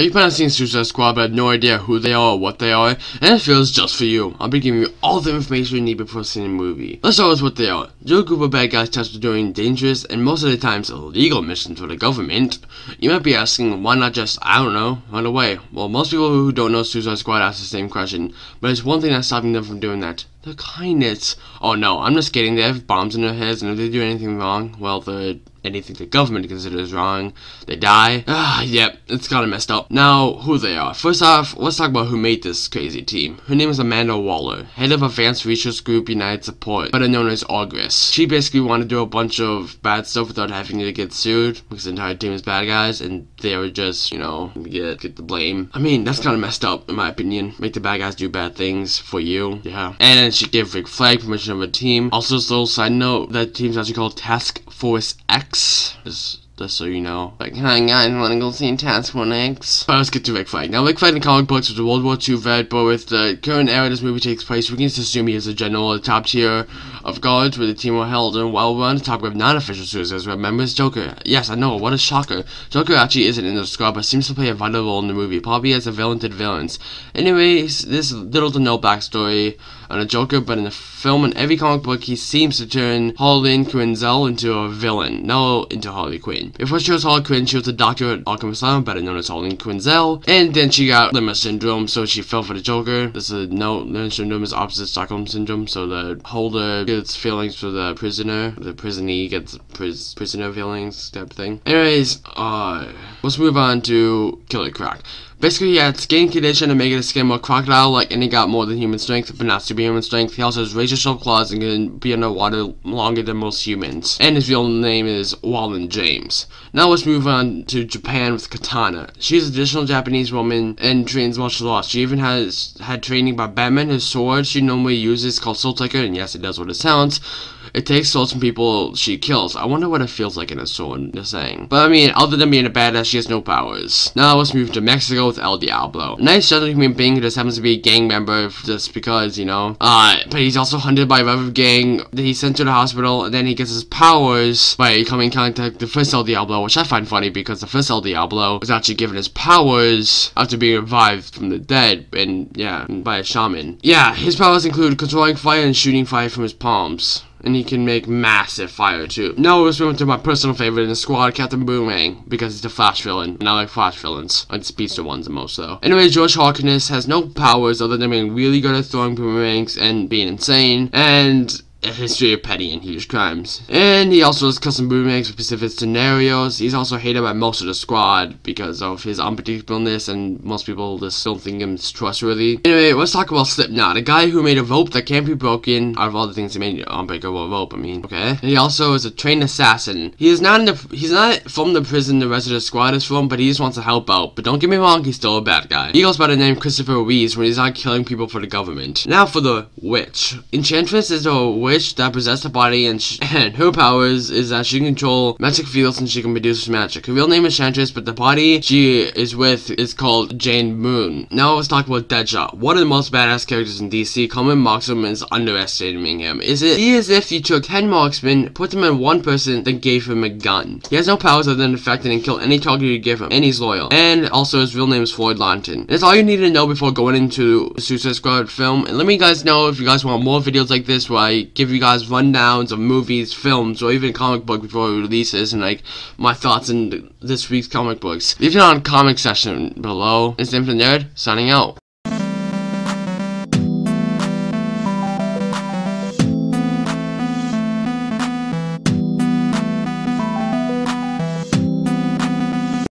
You seeing Suicide Squad but have no idea who they are or what they are? And it feels just for you. I'll be giving you all the information you need before seeing the movie. Let's start with what they are. They're a group of bad guys tasked with doing dangerous and most of the times illegal missions for the government. You might be asking, why not just, I don't know, run away? Well, most people who don't know Suicide Squad ask the same question, but it's one thing that's stopping them from doing that. The kindness. Oh no, I'm just kidding. They have bombs in their heads, and if they do anything wrong, well, the anything the government considers wrong, they die. Ah, yep, it's kinda messed up. Now, who they are. First off, let's talk about who made this crazy team. Her name is Amanda Waller, head of Advanced Research Group United Support, better known as Argus. She basically wanted to do a bunch of bad stuff without having to get sued, because the entire team is bad guys, and they were just, you know, get, get the blame. I mean, that's kinda messed up, in my opinion. Make the bad guys do bad things for you, yeah. And she gave Rick Flag permission of a team. Also, a little side note, that team's actually called Task Force X. Just, just so you know. Like, hi guys, wanna go see Task Force X? But let's get to Rick Flag. Now, Rick Flag in comic books was a World War II vet, but with the current era this movie takes place, we can just assume he is a general the top tier of guards where the team were held and well run. Top of non-official Suicide Squad members, Joker. Yes, I know, what a shocker. Joker actually isn't in the squad, but seems to play a vital role in the movie, probably as a villain to the villains. Anyways, this little to no backstory on a Joker, but in the film and every comic book, he seems to turn Harleen Quinzel into a villain, no into Harley Quinn. Before she was Harley Quinn, she was a doctor at Arkham Asylum, better known as Harleen Quinzel, and then she got Lima syndrome, so she fell for the Joker. This is no Lima syndrome is opposite Stockholm syndrome, so the holder gets feelings for the prisoner, the prisonee gets pris prisoner feelings type thing. Anyways, uh, let's move on to Killer Croc. Basically, he had skin condition to make his skin more crocodile-like, and he got more than human strength, but not superhuman strength. He also has razor-sharp claws and can be underwater longer than most humans. And his real name is Waylon James. Now let's move on to Japan with Katana. She's a traditional Japanese woman and trains martial arts. She even has had training by Batman. His sword she normally uses called Soul Taker, and yes, it does what it sounds. It takes souls from people she kills. I wonder what it feels like in a sword, just saying. But I mean, other than being a badass, she has no powers. Now let's move to Mexico with El Diablo. A Nice gentle human being who just happens to be a gang member just because, you know. Uh, but he's also hunted by a rival gang he's sent to the hospital, and then he gets his powers by coming in contact with the first El Diablo, which I find funny because the first El Diablo was actually given his powers after being revived from the dead, and yeah, by a shaman. Yeah, his powers include controlling fire and shooting fire from his palms and he can make massive fire too. Now let's move to my personal favorite in the squad, Captain Boomerang, because he's a Flash villain, and I like Flash villains. I like speedster ones the most though. Anyway, George Harkness has no powers other than being really good at throwing boomerangs and being insane, and a history of petty and huge crimes. And he also does custom boomerangs for specific scenarios. He's also hated by most of the squad because of his unpredictableness and most people just don't think him trustworthy. Anyway, let's talk about Slipknot, a guy who made a rope that can't be broken out of all the things he made unbreakable rope, I mean, okay? And he also is a trained assassin. He is not in the he's not from the prison the rest of the squad is from, but he just wants to help out. But don't get me wrong, he's still a bad guy. He goes by the name Christopher Ruiz when he's not killing people for the government. Now for the witch. Enchantress is a witch that possessed a body, and, and her powers is that she can control magic fields and she can produce magic. Her real name is Enchantress, but the body she is with is called Jane Moone. Now let's talk about Deadshot. One of the most badass characters in DC. common him is underestimating him. Is it he is if you took 10 marksmen, put them in one person, then gave him a gun. He has no powers other than the fact that he can kill any target you give him, and he's loyal. And also his real name is Floyd Lawton. That's all you need to know before going into the Suicide Squad film. And let me guys know if you guys want more videos like this where I give you guys rundowns of movies, films, or even comic book before releases, and like my thoughts in this week's comic books. Leave it on comment section below. It's Infinite Nerd signing out.